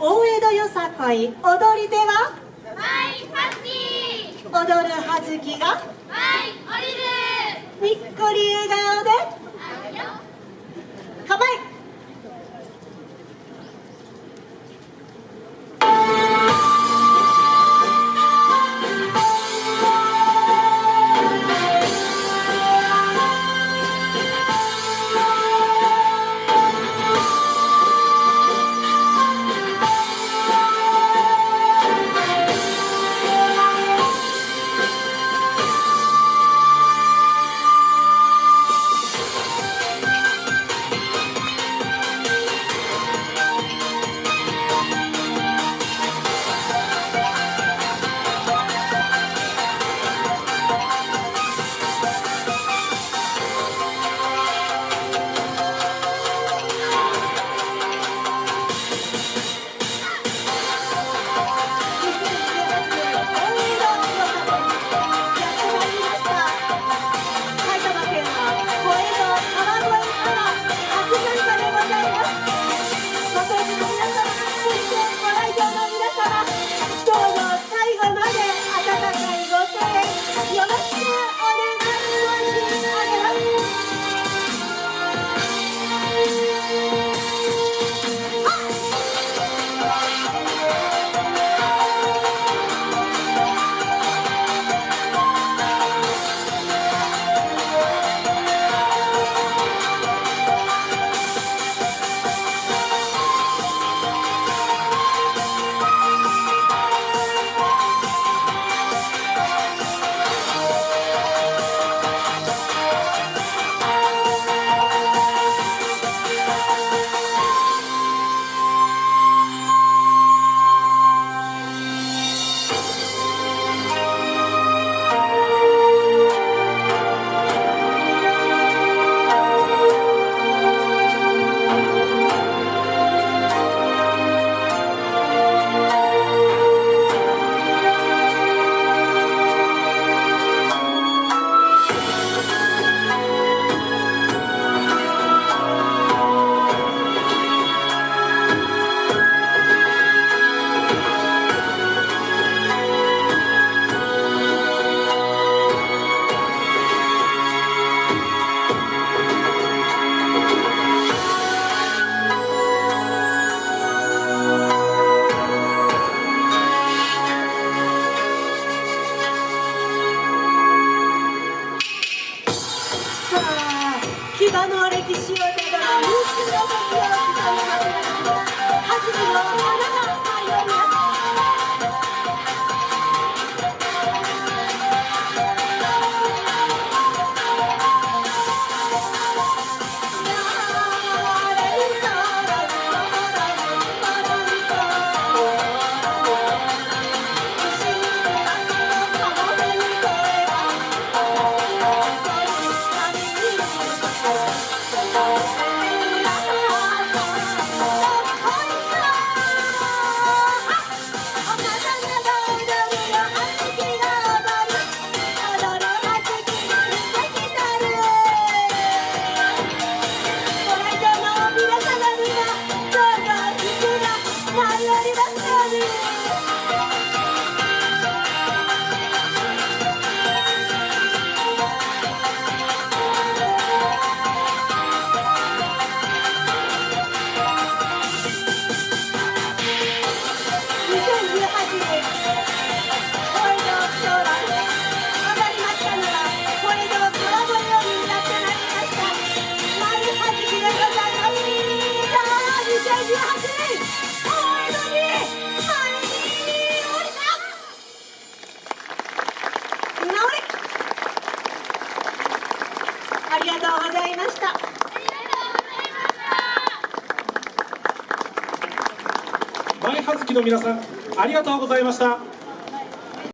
大江戸よさこい踊り手は？踊るはずきが？葉月の皆さんありがとうございました。